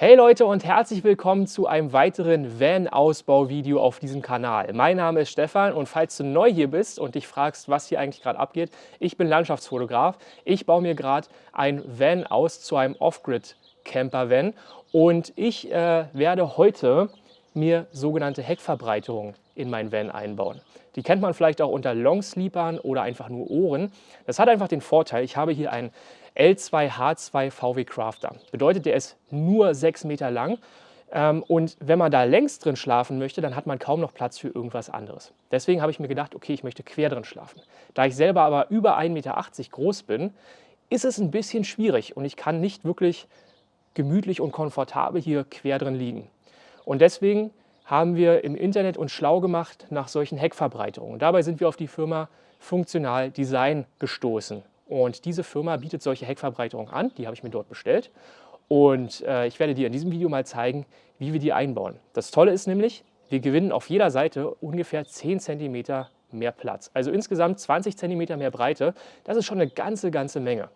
Hey Leute und herzlich willkommen zu einem weiteren Van-Ausbau-Video auf diesem Kanal. Mein Name ist Stefan und falls du neu hier bist und dich fragst, was hier eigentlich gerade abgeht, ich bin Landschaftsfotograf. Ich baue mir gerade ein Van aus zu einem Off-Grid-Camper-Van und ich äh, werde heute mir sogenannte Heckverbreiterungen in mein Van einbauen. Die kennt man vielleicht auch unter Longsleepern oder einfach nur Ohren. Das hat einfach den Vorteil, ich habe hier einen L2H2 VW Crafter. Bedeutet, der ist nur 6 Meter lang. Ähm, und wenn man da längs drin schlafen möchte, dann hat man kaum noch Platz für irgendwas anderes. Deswegen habe ich mir gedacht, okay, ich möchte quer drin schlafen. Da ich selber aber über 1,80 Meter groß bin, ist es ein bisschen schwierig und ich kann nicht wirklich gemütlich und komfortabel hier quer drin liegen. Und deswegen haben wir im Internet uns schlau gemacht nach solchen Heckverbreiterungen. Dabei sind wir auf die Firma Funktional Design gestoßen. Und diese Firma bietet solche Heckverbreiterungen an, die habe ich mir dort bestellt. Und äh, ich werde dir in diesem Video mal zeigen, wie wir die einbauen. Das Tolle ist nämlich, wir gewinnen auf jeder Seite ungefähr 10 cm mehr Platz. Also insgesamt 20 cm mehr Breite. Das ist schon eine ganze, ganze Menge.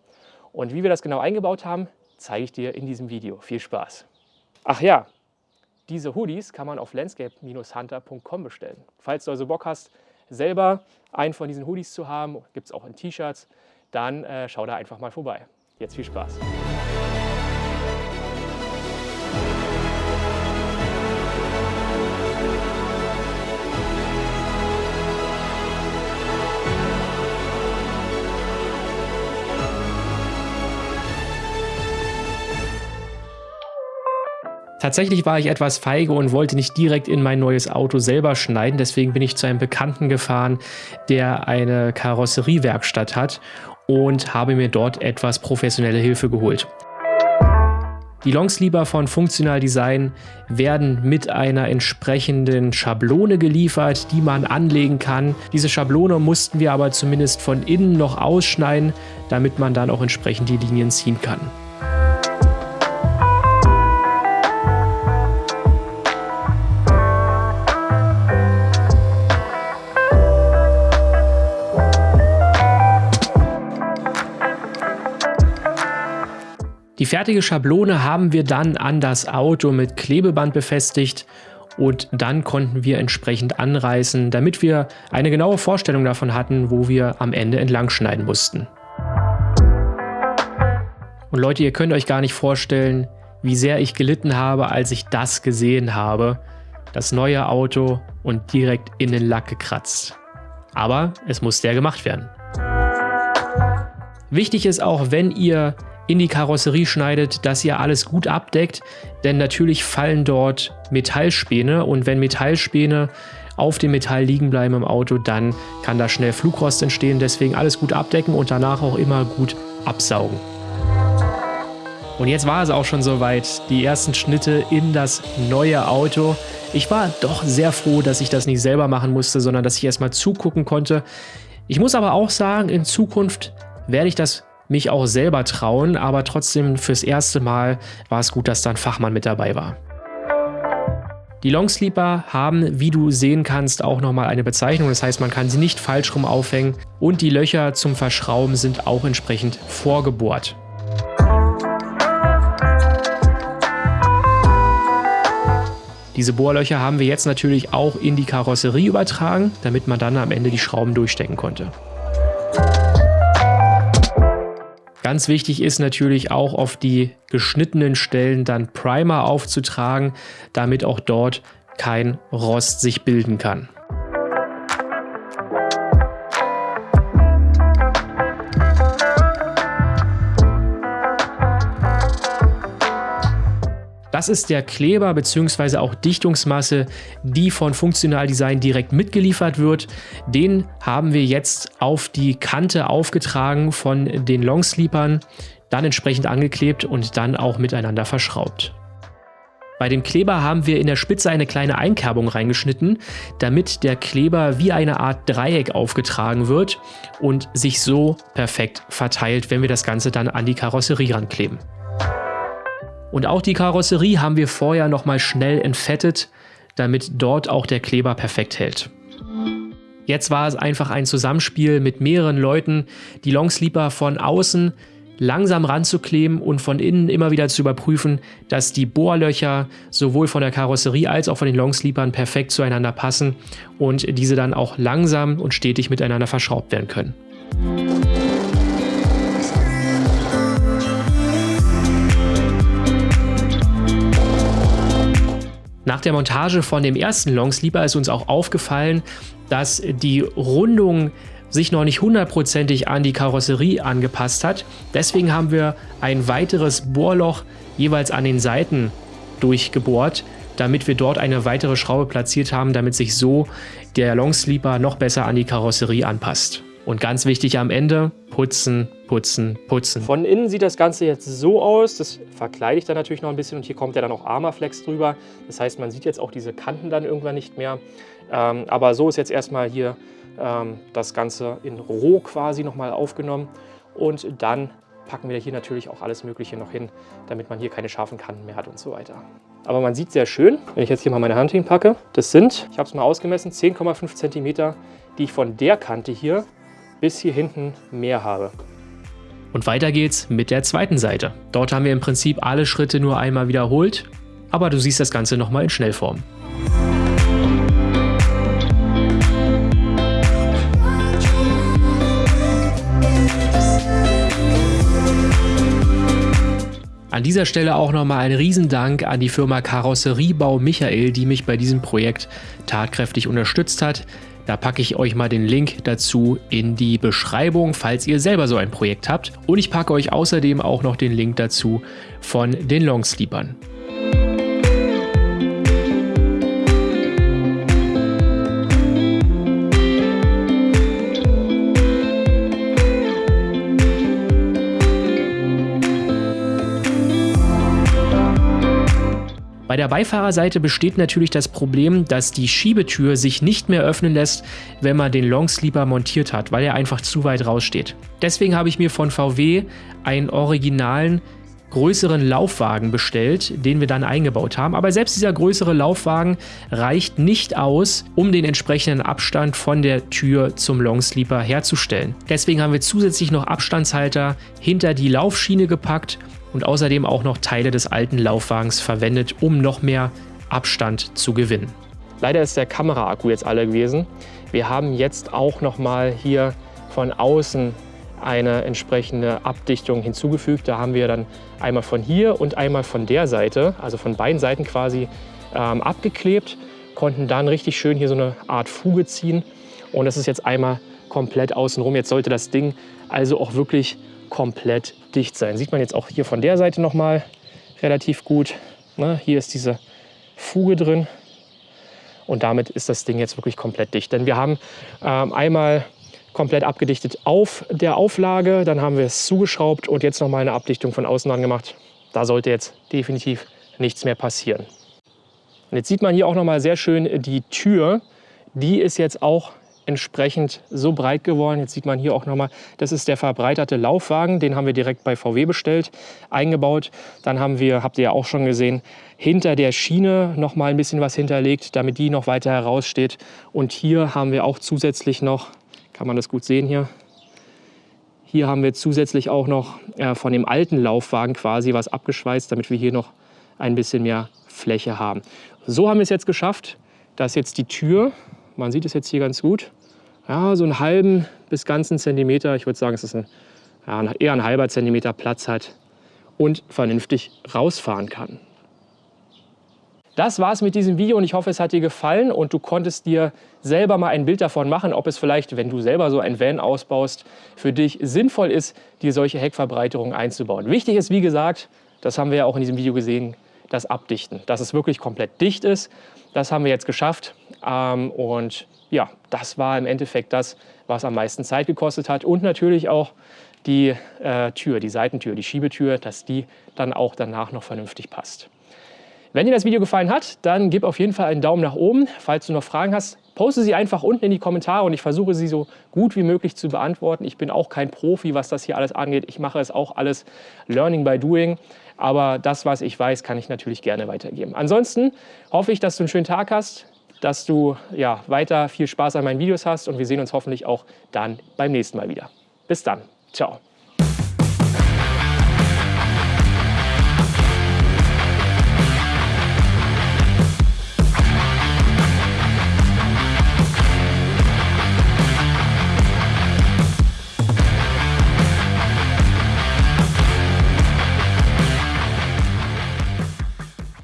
Und wie wir das genau eingebaut haben, zeige ich dir in diesem Video. Viel Spaß! Ach ja, diese Hoodies kann man auf landscape-hunter.com bestellen. Falls du also Bock hast, selber einen von diesen Hoodies zu haben, gibt es auch in T-Shirts, dann äh, schau da einfach mal vorbei. Jetzt viel Spaß! Tatsächlich war ich etwas feige und wollte nicht direkt in mein neues Auto selber schneiden, deswegen bin ich zu einem Bekannten gefahren, der eine Karosseriewerkstatt hat und habe mir dort etwas professionelle Hilfe geholt. Die Longsleeper von Funktional Design werden mit einer entsprechenden Schablone geliefert, die man anlegen kann. Diese Schablone mussten wir aber zumindest von innen noch ausschneiden, damit man dann auch entsprechend die Linien ziehen kann. Fertige Schablone haben wir dann an das Auto mit Klebeband befestigt und dann konnten wir entsprechend anreißen, damit wir eine genaue Vorstellung davon hatten, wo wir am Ende entlang schneiden mussten. Und Leute, ihr könnt euch gar nicht vorstellen, wie sehr ich gelitten habe, als ich das gesehen habe. Das neue Auto und direkt in den Lack gekratzt. Aber es musste ja gemacht werden. Wichtig ist auch, wenn ihr in die Karosserie schneidet, dass ihr alles gut abdeckt, denn natürlich fallen dort Metallspäne und wenn Metallspäne auf dem Metall liegen bleiben im Auto, dann kann da schnell Flugrost entstehen. Deswegen alles gut abdecken und danach auch immer gut absaugen. Und jetzt war es auch schon soweit, die ersten Schnitte in das neue Auto. Ich war doch sehr froh, dass ich das nicht selber machen musste, sondern dass ich erstmal zugucken konnte. Ich muss aber auch sagen, in Zukunft werde ich das mich auch selber trauen, aber trotzdem fürs erste Mal war es gut, dass da ein Fachmann mit dabei war. Die Longsleeper haben, wie du sehen kannst, auch nochmal eine Bezeichnung, das heißt, man kann sie nicht falsch rum aufhängen und die Löcher zum Verschrauben sind auch entsprechend vorgebohrt. Diese Bohrlöcher haben wir jetzt natürlich auch in die Karosserie übertragen, damit man dann am Ende die Schrauben durchstecken konnte. Ganz wichtig ist natürlich auch auf die geschnittenen Stellen dann Primer aufzutragen, damit auch dort kein Rost sich bilden kann. Das ist der Kleber bzw. auch Dichtungsmasse, die von Funktional Design direkt mitgeliefert wird. Den haben wir jetzt auf die Kante aufgetragen von den Longsleepern, dann entsprechend angeklebt und dann auch miteinander verschraubt. Bei dem Kleber haben wir in der Spitze eine kleine Einkerbung reingeschnitten, damit der Kleber wie eine Art Dreieck aufgetragen wird und sich so perfekt verteilt, wenn wir das Ganze dann an die Karosserie rankleben. Und auch die Karosserie haben wir vorher nochmal schnell entfettet, damit dort auch der Kleber perfekt hält. Jetzt war es einfach ein Zusammenspiel mit mehreren Leuten. Die Longsleeper von außen langsam ranzukleben und von innen immer wieder zu überprüfen, dass die Bohrlöcher sowohl von der Karosserie als auch von den Longsleepern perfekt zueinander passen und diese dann auch langsam und stetig miteinander verschraubt werden können. Nach der Montage von dem ersten Longsleeper ist uns auch aufgefallen, dass die Rundung sich noch nicht hundertprozentig an die Karosserie angepasst hat. Deswegen haben wir ein weiteres Bohrloch jeweils an den Seiten durchgebohrt, damit wir dort eine weitere Schraube platziert haben, damit sich so der Longsleeper noch besser an die Karosserie anpasst. Und ganz wichtig am Ende, putzen, putzen, putzen. Von innen sieht das Ganze jetzt so aus, das verkleide ich dann natürlich noch ein bisschen und hier kommt ja dann auch Armaflex drüber. Das heißt, man sieht jetzt auch diese Kanten dann irgendwann nicht mehr. Ähm, aber so ist jetzt erstmal hier ähm, das Ganze in Roh quasi nochmal aufgenommen und dann packen wir hier natürlich auch alles Mögliche noch hin, damit man hier keine scharfen Kanten mehr hat und so weiter. Aber man sieht sehr schön, wenn ich jetzt hier mal meine Hand hinpacke, das sind, ich habe es mal ausgemessen, 10,5 cm, die ich von der Kante hier bis hier hinten mehr habe. Und weiter geht's mit der zweiten Seite. Dort haben wir im Prinzip alle Schritte nur einmal wiederholt, aber du siehst das Ganze nochmal in Schnellform. An dieser Stelle auch nochmal ein Riesendank an die Firma Karosseriebau Michael, die mich bei diesem Projekt tatkräftig unterstützt hat. Da packe ich euch mal den Link dazu in die Beschreibung, falls ihr selber so ein Projekt habt. Und ich packe euch außerdem auch noch den Link dazu von den Longsleepern. Bei der Beifahrerseite besteht natürlich das Problem, dass die Schiebetür sich nicht mehr öffnen lässt, wenn man den Longsleeper montiert hat, weil er einfach zu weit raussteht. Deswegen habe ich mir von VW einen originalen größeren Laufwagen bestellt, den wir dann eingebaut haben. Aber selbst dieser größere Laufwagen reicht nicht aus, um den entsprechenden Abstand von der Tür zum Longsleeper herzustellen. Deswegen haben wir zusätzlich noch Abstandshalter hinter die Laufschiene gepackt und außerdem auch noch Teile des alten Laufwagens verwendet, um noch mehr Abstand zu gewinnen. Leider ist der Kameraakku jetzt alle gewesen. Wir haben jetzt auch noch mal hier von außen eine entsprechende Abdichtung hinzugefügt. Da haben wir dann einmal von hier und einmal von der Seite, also von beiden Seiten quasi ähm, abgeklebt, konnten dann richtig schön hier so eine Art Fuge ziehen und das ist jetzt einmal komplett außenrum. Jetzt sollte das Ding also auch wirklich komplett dicht sein. Sieht man jetzt auch hier von der Seite noch mal relativ gut. Ne? Hier ist diese Fuge drin und damit ist das Ding jetzt wirklich komplett dicht. Denn wir haben ähm, einmal komplett abgedichtet auf der Auflage, dann haben wir es zugeschraubt und jetzt noch mal eine Abdichtung von außen dran gemacht. Da sollte jetzt definitiv nichts mehr passieren. Und jetzt sieht man hier auch noch mal sehr schön die Tür. Die ist jetzt auch entsprechend so breit geworden. Jetzt sieht man hier auch nochmal, das ist der verbreiterte Laufwagen, den haben wir direkt bei VW bestellt, eingebaut. Dann haben wir, habt ihr ja auch schon gesehen, hinter der Schiene noch mal ein bisschen was hinterlegt, damit die noch weiter heraussteht. Und hier haben wir auch zusätzlich noch, kann man das gut sehen hier, hier haben wir zusätzlich auch noch äh, von dem alten Laufwagen quasi was abgeschweißt, damit wir hier noch ein bisschen mehr Fläche haben. So haben wir es jetzt geschafft, dass jetzt die Tür man sieht es jetzt hier ganz gut. Ja, so einen halben bis ganzen Zentimeter, ich würde sagen, es ist ein, ja, eher ein halber Zentimeter Platz hat und vernünftig rausfahren kann. Das war's mit diesem Video und ich hoffe, es hat dir gefallen und du konntest dir selber mal ein Bild davon machen, ob es vielleicht, wenn du selber so ein Van ausbaust, für dich sinnvoll ist, dir solche Heckverbreiterungen einzubauen. Wichtig ist, wie gesagt, das haben wir ja auch in diesem Video gesehen, das Abdichten, dass es wirklich komplett dicht ist. Das haben wir jetzt geschafft ähm, und ja, das war im Endeffekt das, was am meisten Zeit gekostet hat und natürlich auch die äh, Tür, die Seitentür, die Schiebetür, dass die dann auch danach noch vernünftig passt. Wenn dir das Video gefallen hat, dann gib auf jeden Fall einen Daumen nach oben. Falls du noch Fragen hast, poste sie einfach unten in die Kommentare und ich versuche sie so gut wie möglich zu beantworten. Ich bin auch kein Profi, was das hier alles angeht. Ich mache es auch alles Learning by Doing. Aber das, was ich weiß, kann ich natürlich gerne weitergeben. Ansonsten hoffe ich, dass du einen schönen Tag hast, dass du ja, weiter viel Spaß an meinen Videos hast und wir sehen uns hoffentlich auch dann beim nächsten Mal wieder. Bis dann. Ciao.